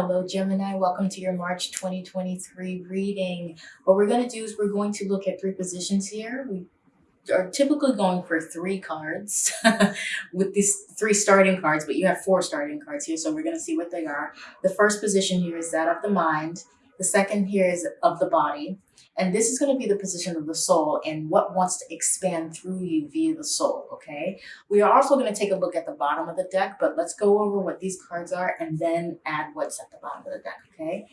Hello, Gemini. Welcome to your March 2023 reading. What we're going to do is we're going to look at three positions here. We are typically going for three cards with these three starting cards, but you have four starting cards here, so we're going to see what they are. The first position here is that of the mind. The second here is of the body. And this is going to be the position of the soul and what wants to expand through you via the soul, okay? We are also going to take a look at the bottom of the deck, but let's go over what these cards are and then add what's at the bottom of the deck, okay?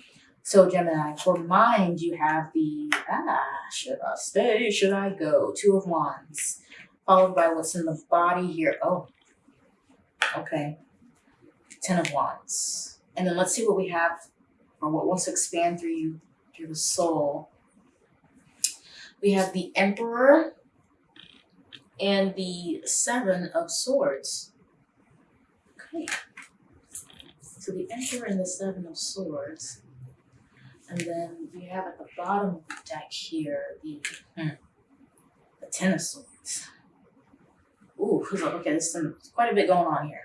So Gemini, for mind, you have the, ah, should I stay, should I go? Two of Wands, followed by what's in the body here. Oh, okay. Ten of Wands. And then let's see what we have or what wants to expand through you, through the soul. We have the Emperor and the Seven of Swords. Okay. So the Emperor and the Seven of Swords. And then we have at the bottom of the deck here the, hmm, the Ten of Swords. Ooh, okay, there's some quite a bit going on here.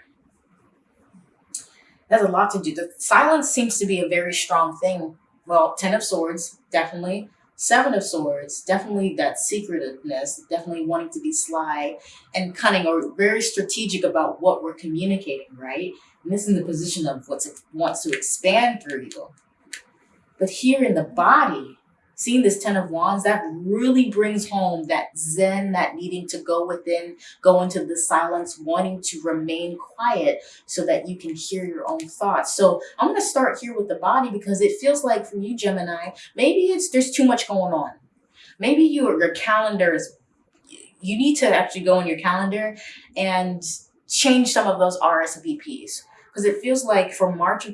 There's a lot to do. The silence seems to be a very strong thing. Well, Ten of Swords, definitely. Seven of Swords, definitely that secretiveness, definitely wanting to be sly and cunning or very strategic about what we're communicating, right? And this is in the position of what wants to expand through you. But here in the body, seeing this Ten of Wands, that really brings home that zen, that needing to go within, go into the silence, wanting to remain quiet so that you can hear your own thoughts. So I'm going to start here with the body because it feels like for you, Gemini, maybe it's there's too much going on. Maybe your, your calendar is, you need to actually go in your calendar and change some of those RSVPs because it feels like for March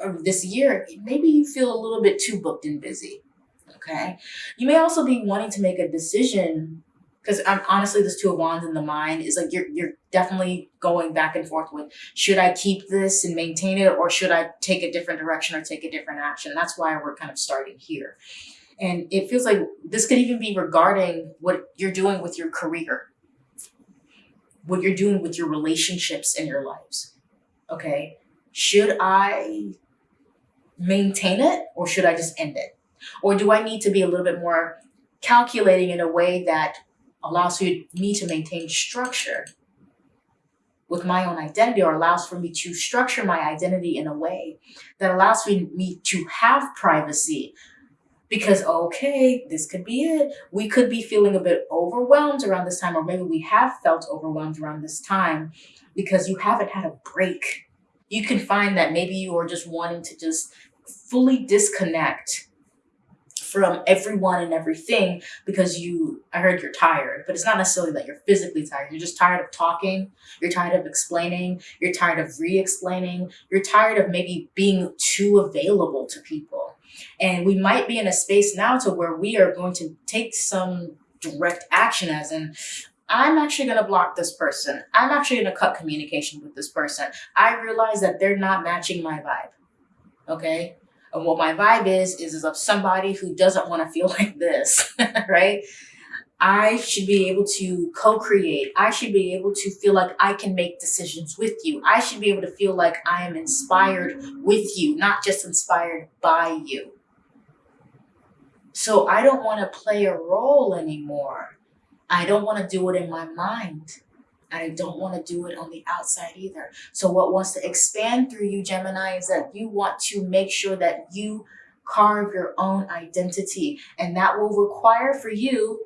of this year, maybe you feel a little bit too booked and busy okay? You may also be wanting to make a decision because I'm honestly this two of wands in the mind is like you're you're definitely going back and forth with should I keep this and maintain it or should I take a different direction or take a different action? That's why we're kind of starting here. And it feels like this could even be regarding what you're doing with your career, what you're doing with your relationships in your lives. Okay. Should I maintain it or should I just end it? Or do I need to be a little bit more calculating in a way that allows me to maintain structure with my own identity or allows for me to structure my identity in a way that allows me to have privacy? Because okay this could be it. We could be feeling a bit overwhelmed around this time or maybe we have felt overwhelmed around this time because you haven't had a break. You can find that maybe you are just wanting to just fully disconnect from everyone and everything because you, I heard you're tired, but it's not necessarily that you're physically tired. You're just tired of talking. You're tired of explaining. You're tired of re-explaining. You're tired of maybe being too available to people. And we might be in a space now to where we are going to take some direct action as in, I'm actually going to block this person. I'm actually going to cut communication with this person. I realize that they're not matching my vibe. Okay. And what my vibe is, is, is of somebody who doesn't want to feel like this, right? I should be able to co-create. I should be able to feel like I can make decisions with you. I should be able to feel like I am inspired with you, not just inspired by you. So I don't want to play a role anymore. I don't want to do it in my mind. I don't want to do it on the outside either. So what wants to expand through you, Gemini, is that you want to make sure that you carve your own identity. And that will require for you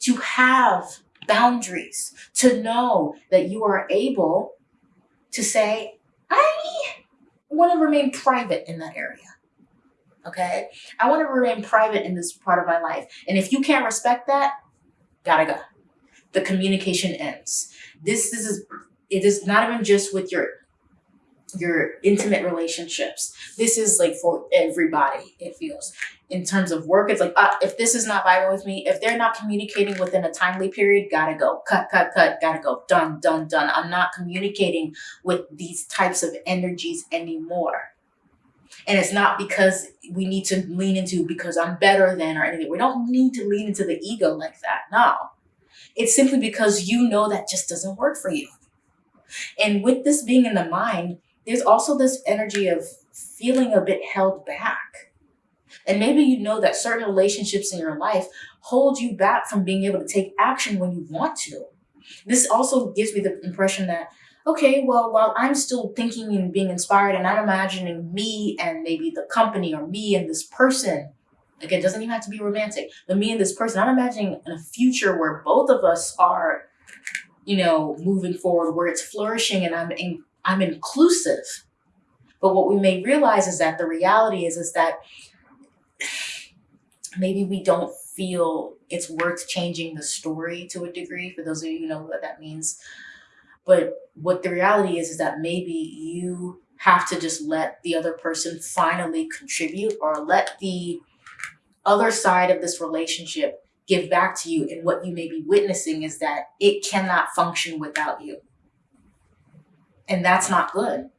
to have boundaries, to know that you are able to say, I want to remain private in that area. Okay. I want to remain private in this part of my life. And if you can't respect that, gotta go. The communication ends. This, this is, it is not even just with your your intimate relationships. This is like for everybody, it feels. In terms of work, it's like, uh, if this is not vibing with me, if they're not communicating within a timely period, gotta go. Cut, cut, cut, gotta go. Done, done, done. I'm not communicating with these types of energies anymore. And it's not because we need to lean into because I'm better than or anything. We don't need to lean into the ego like that. No. It's simply because you know that just doesn't work for you. And with this being in the mind, there's also this energy of feeling a bit held back. And maybe you know that certain relationships in your life hold you back from being able to take action when you want to. This also gives me the impression that, okay, well, while I'm still thinking and being inspired and I'm imagining me and maybe the company or me and this person, again, it doesn't even have to be romantic, but me and this person, I'm imagining a future where both of us are, you know, moving forward, where it's flourishing and I'm, in, I'm inclusive. But what we may realize is that the reality is, is that maybe we don't feel it's worth changing the story to a degree for those of you who know what that means but what the reality is is that maybe you have to just let the other person finally contribute or let the other side of this relationship give back to you and what you may be witnessing is that it cannot function without you and that's not good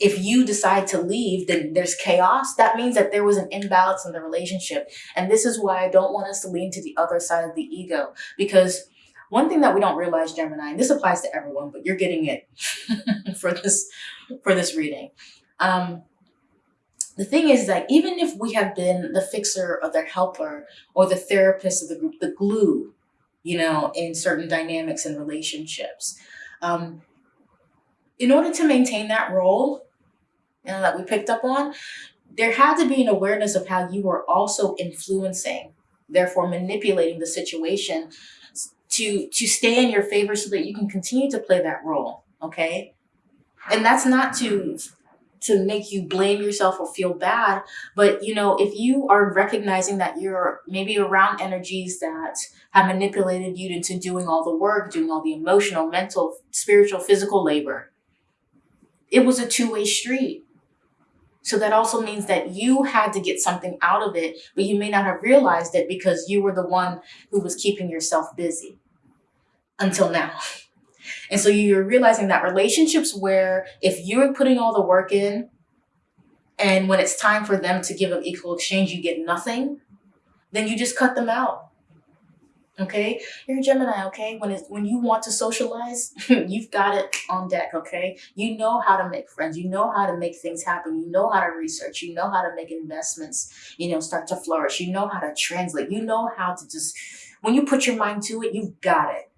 if you decide to leave, then there's chaos. That means that there was an imbalance in the relationship. And this is why I don't want us to lean to the other side of the ego. Because one thing that we don't realize, Gemini, and this applies to everyone, but you're getting it for this for this reading. Um, the thing is that even if we have been the fixer or the helper or the therapist of the group, the glue, you know, in certain dynamics and relationships, um, in order to maintain that role you know, that we picked up on, there had to be an awareness of how you were also influencing, therefore manipulating the situation to to stay in your favor so that you can continue to play that role. Okay. And that's not to to make you blame yourself or feel bad. But you know, if you are recognizing that you're maybe around energies that have manipulated you into doing all the work, doing all the emotional, mental, spiritual, physical labor, it was a two-way street. So that also means that you had to get something out of it, but you may not have realized it because you were the one who was keeping yourself busy until now. And so you're realizing that relationships where if you're putting all the work in and when it's time for them to give an equal exchange, you get nothing, then you just cut them out. Okay, you're a Gemini. Okay, when it's when you want to socialize, you've got it on deck. Okay, you know how to make friends. You know how to make things happen. You know how to research. You know how to make investments. You know, start to flourish. You know how to translate. You know how to just when you put your mind to it, you've got it.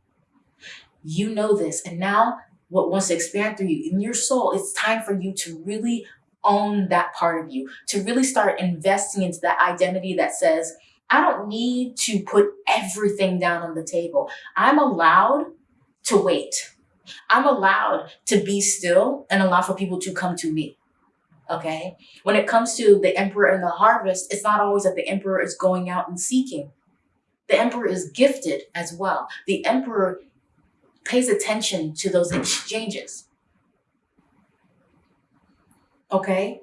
You know this, and now what wants to expand through you in your soul, it's time for you to really own that part of you, to really start investing into that identity that says I don't need to put everything down on the table. I'm allowed to wait. I'm allowed to be still and allow for people to come to me. Okay. When it comes to the emperor and the harvest, it's not always that the emperor is going out and seeking. The emperor is gifted as well. The emperor pays attention to those exchanges. Okay.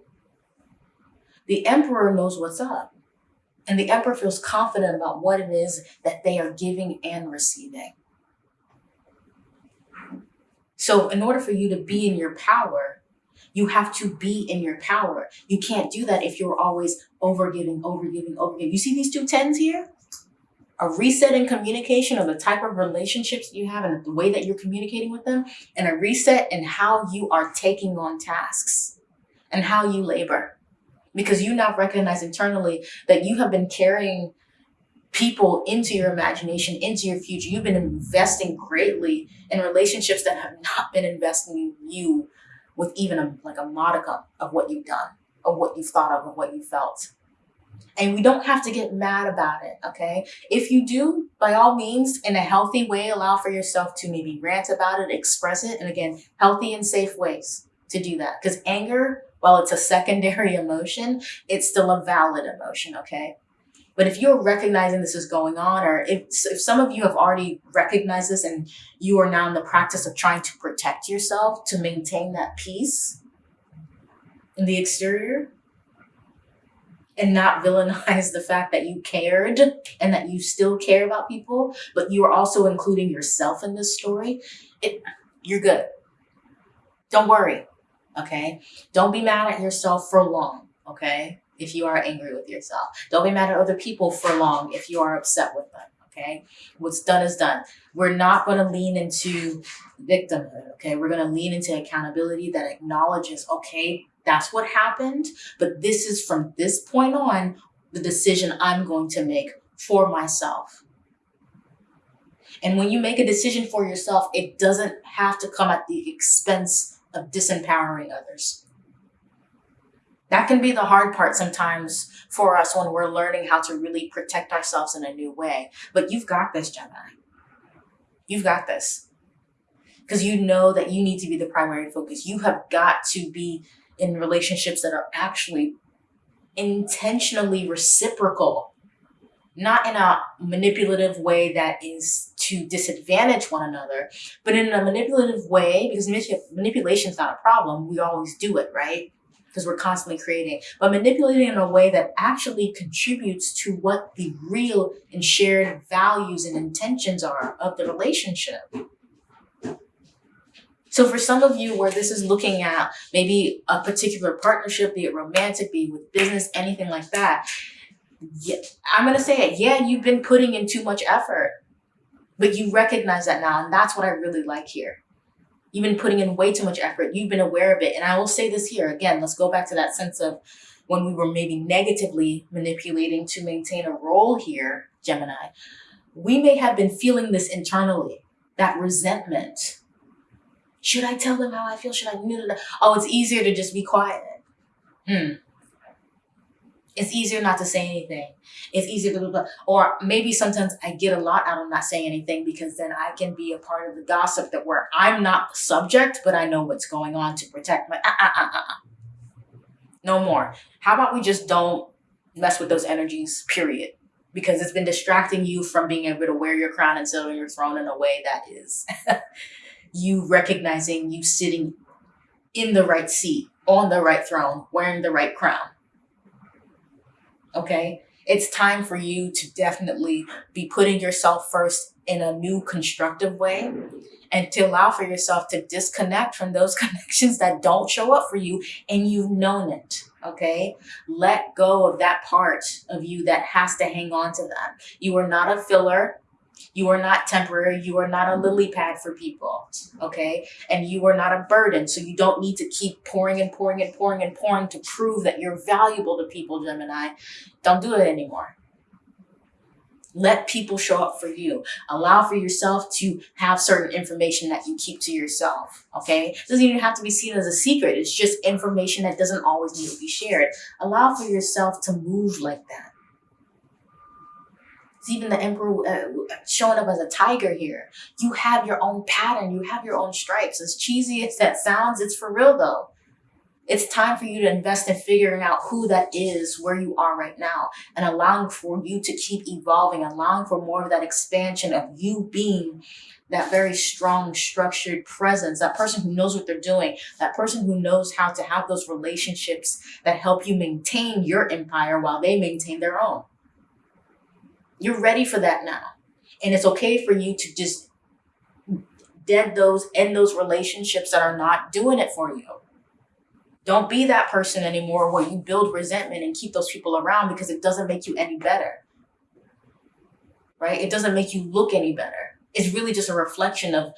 The emperor knows what's up. And the emperor feels confident about what it is that they are giving and receiving. So in order for you to be in your power, you have to be in your power. You can't do that if you're always over giving overgiving, overgiving, overgiving. You see these two tens here? A reset in communication of the type of relationships you have and the way that you're communicating with them, and a reset in how you are taking on tasks and how you labor because you now recognize internally that you have been carrying people into your imagination, into your future. You've been investing greatly in relationships that have not been investing in you with even a, like a modicum of what you've done, of what you've thought of, of what you felt. And we don't have to get mad about it, okay? If you do, by all means, in a healthy way, allow for yourself to maybe rant about it, express it, and again, healthy and safe ways to do that. Because anger while it's a secondary emotion, it's still a valid emotion, okay? But if you're recognizing this is going on, or if, if some of you have already recognized this and you are now in the practice of trying to protect yourself to maintain that peace in the exterior, and not villainize the fact that you cared and that you still care about people, but you are also including yourself in this story, it, you're good. Don't worry okay? Don't be mad at yourself for long, okay? If you are angry with yourself. Don't be mad at other people for long if you are upset with them, Okay. What's done is done. We're not going to lean into victimhood. Okay. We're going to lean into accountability that acknowledges, okay, that's what happened, but this is from this point on the decision I'm going to make for myself. And when you make a decision for yourself, it doesn't have to come at the expense of disempowering others. That can be the hard part sometimes for us when we're learning how to really protect ourselves in a new way. But you've got this, Gemini. You've got this. Because you know that you need to be the primary focus. You have got to be in relationships that are actually intentionally reciprocal, not in a manipulative way that is to disadvantage one another, but in a manipulative way, because manipulation is not a problem, we always do it, right? Because we're constantly creating, but manipulating in a way that actually contributes to what the real and shared values and intentions are of the relationship. So for some of you where this is looking at maybe a particular partnership, be it romantic, be it with business, anything like that, yeah, I'm going to say it. Yeah, you've been putting in too much effort, but you recognize that now. And that's what I really like here. You've been putting in way too much effort. You've been aware of it. And I will say this here again, let's go back to that sense of when we were maybe negatively manipulating to maintain a role here, Gemini. We may have been feeling this internally, that resentment, should I tell them how I feel? Should I? Oh, it's easier to just be quiet. Hmm. It's easier not to say anything. It's easier to, blah, blah. or maybe sometimes I get a lot out of not saying anything because then I can be a part of the gossip that where I'm not the subject, but I know what's going on to protect my. Uh, uh, uh. No more. How about we just don't mess with those energies, period? Because it's been distracting you from being able to wear your crown and sit on your throne in a way that is you recognizing you sitting in the right seat, on the right throne, wearing the right crown. Okay? It's time for you to definitely be putting yourself first in a new constructive way and to allow for yourself to disconnect from those connections that don't show up for you and you've known it. Okay. Let go of that part of you that has to hang on to them You are not a filler. You are not temporary. You are not a lily pad for people. Okay. And you are not a burden. So you don't need to keep pouring and pouring and pouring and pouring to prove that you're valuable to people, Gemini. Don't do it anymore. Let people show up for you. Allow for yourself to have certain information that you keep to yourself. Okay. It doesn't even have to be seen as a secret. It's just information that doesn't always need to be shared. Allow for yourself to move like that. Even the emperor uh, showing up as a tiger here. You have your own pattern. You have your own stripes. As cheesy as that sounds, it's for real though. It's time for you to invest in figuring out who that is, where you are right now, and allowing for you to keep evolving, allowing for more of that expansion of you being that very strong, structured presence, that person who knows what they're doing, that person who knows how to have those relationships that help you maintain your empire while they maintain their own. You're ready for that now. And it's okay for you to just dead those, end those relationships that are not doing it for you. Don't be that person anymore where you build resentment and keep those people around because it doesn't make you any better. Right? It doesn't make you look any better. It's really just a reflection of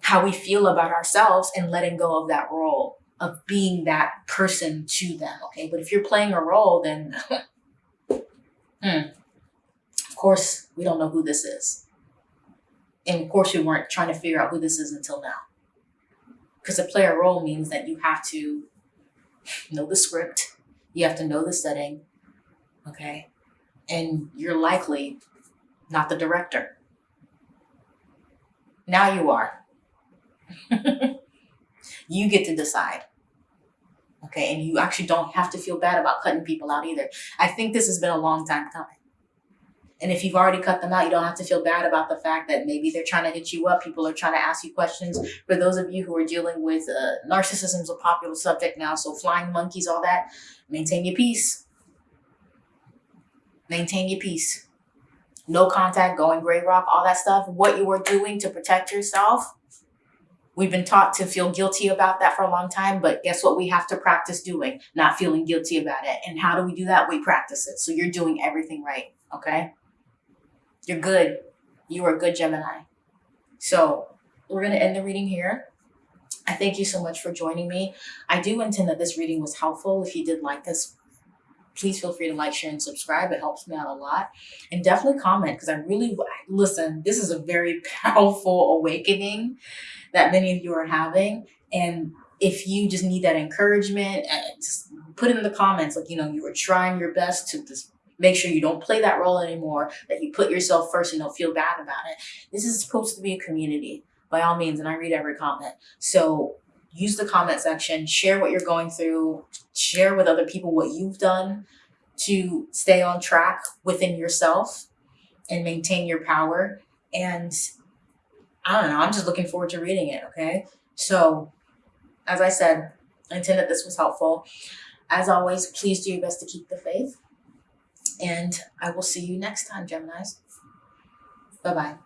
how we feel about ourselves and letting go of that role of being that person to them. Okay. But if you're playing a role, then hmm, course, we don't know who this is. And of course, we weren't trying to figure out who this is until now. Because to play a role means that you have to know the script, you have to know the setting, okay? And you're likely not the director. Now you are. you get to decide. Okay, and you actually don't have to feel bad about cutting people out either. I think this has been a long time coming. And if you've already cut them out, you don't have to feel bad about the fact that maybe they're trying to hit you up. People are trying to ask you questions. For those of you who are dealing with uh, narcissism is a popular subject now. So flying monkeys, all that, maintain your peace. Maintain your peace. No contact, going gray rock, all that stuff. What you are doing to protect yourself. We've been taught to feel guilty about that for a long time, but guess what we have to practice doing? Not feeling guilty about it. And how do we do that? We practice it. So you're doing everything right. Okay. You're good. You are a good Gemini. So we're going to end the reading here. I thank you so much for joining me. I do intend that this reading was helpful. If you did like this, please feel free to like, share, and subscribe. It helps me out a lot. And definitely comment because I really, listen, this is a very powerful awakening that many of you are having. And if you just need that encouragement, uh, just put it in the comments, like, you know, you were trying your best to just make sure you don't play that role anymore, that you put yourself first and don't feel bad about it. This is supposed to be a community by all means, and I read every comment. So use the comment section, share what you're going through, share with other people what you've done to stay on track within yourself and maintain your power. And I don't know, I'm just looking forward to reading it, okay? So, as I said, I intend that this was helpful. As always, please do your best to keep the faith. And I will see you next time, Geminis. Bye bye.